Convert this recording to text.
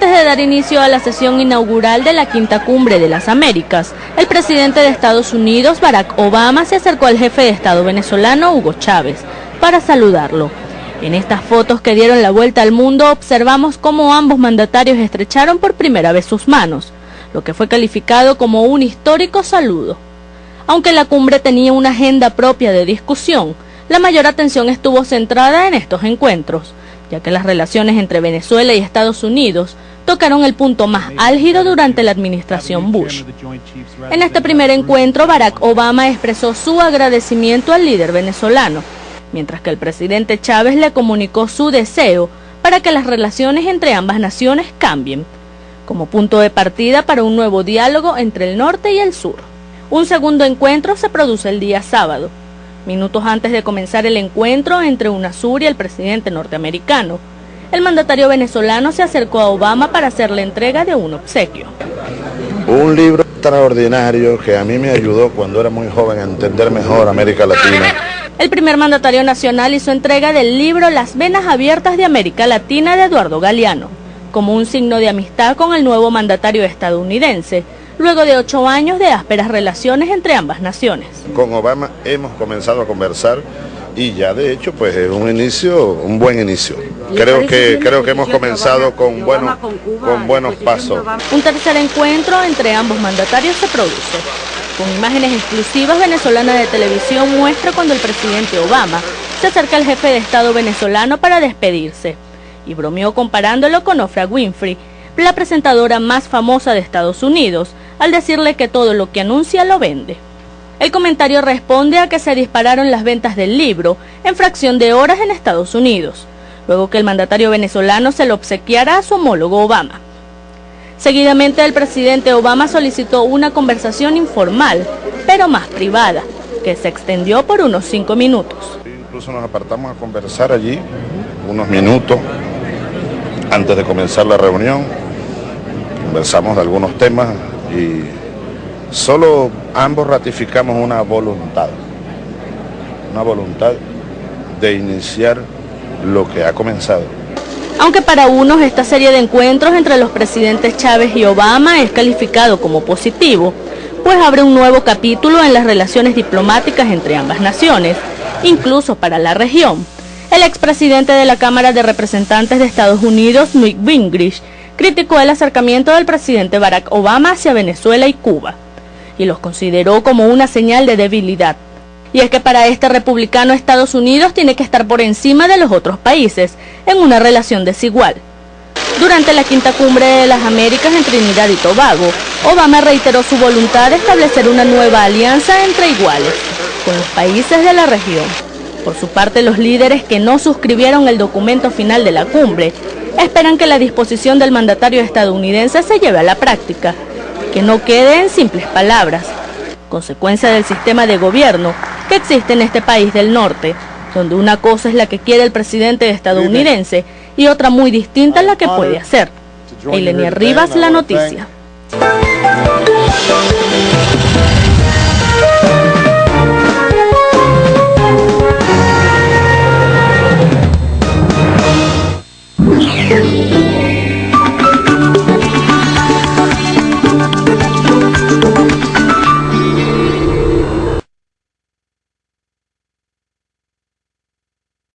Antes de dar inicio a la sesión inaugural de la Quinta Cumbre de las Américas, el presidente de Estados Unidos, Barack Obama, se acercó al jefe de Estado venezolano, Hugo Chávez, para saludarlo. En estas fotos que dieron la vuelta al mundo observamos cómo ambos mandatarios estrecharon por primera vez sus manos, lo que fue calificado como un histórico saludo. Aunque la cumbre tenía una agenda propia de discusión, la mayor atención estuvo centrada en estos encuentros, ya que las relaciones entre Venezuela y Estados Unidos tocaron el punto más álgido durante la administración Bush. En este primer encuentro, Barack Obama expresó su agradecimiento al líder venezolano, mientras que el presidente Chávez le comunicó su deseo para que las relaciones entre ambas naciones cambien, como punto de partida para un nuevo diálogo entre el norte y el sur. Un segundo encuentro se produce el día sábado, minutos antes de comenzar el encuentro entre UNASUR y el presidente norteamericano. El mandatario venezolano se acercó a Obama para hacer la entrega de un obsequio. Un libro extraordinario que a mí me ayudó cuando era muy joven a entender mejor América Latina. El primer mandatario nacional hizo entrega del libro Las Venas Abiertas de América Latina de Eduardo Galeano, como un signo de amistad con el nuevo mandatario estadounidense, luego de ocho años de ásperas relaciones entre ambas naciones. Con Obama hemos comenzado a conversar y ya de hecho pues es un inicio, un buen inicio. Creo que, creo que hemos comenzado con buenos, con buenos pasos. Un tercer encuentro entre ambos mandatarios se produce. Con imágenes exclusivas venezolanas de televisión muestra cuando el presidente Obama se acerca al jefe de Estado venezolano para despedirse y bromeó comparándolo con Ofra Winfrey, la presentadora más famosa de Estados Unidos, al decirle que todo lo que anuncia lo vende. El comentario responde a que se dispararon las ventas del libro en fracción de horas en Estados Unidos, luego que el mandatario venezolano se lo obsequiara a su homólogo Obama. Seguidamente el presidente Obama solicitó una conversación informal, pero más privada, que se extendió por unos cinco minutos. Incluso nos apartamos a conversar allí unos minutos antes de comenzar la reunión. Conversamos de algunos temas y solo ambos ratificamos una voluntad, una voluntad de iniciar lo que ha comenzado. Aunque para unos esta serie de encuentros entre los presidentes Chávez y Obama es calificado como positivo, pues abre un nuevo capítulo en las relaciones diplomáticas entre ambas naciones, incluso para la región. El expresidente de la Cámara de Representantes de Estados Unidos, Newt Gingrich, criticó el acercamiento del presidente Barack Obama hacia Venezuela y Cuba y los consideró como una señal de debilidad. Y es que para este republicano Estados Unidos tiene que estar por encima de los otros países en una relación desigual. Durante la quinta cumbre de las Américas en Trinidad y Tobago, Obama reiteró su voluntad de establecer una nueva alianza entre iguales con los países de la región. Por su parte, los líderes que no suscribieron el documento final de la cumbre esperan que la disposición del mandatario estadounidense se lleve a la práctica, que no quede en simples palabras, consecuencia del sistema de gobierno que existe en este país del norte, donde una cosa es la que quiere el presidente estadounidense y otra muy distinta la que puede hacer. Elenia Rivas, La Noticia.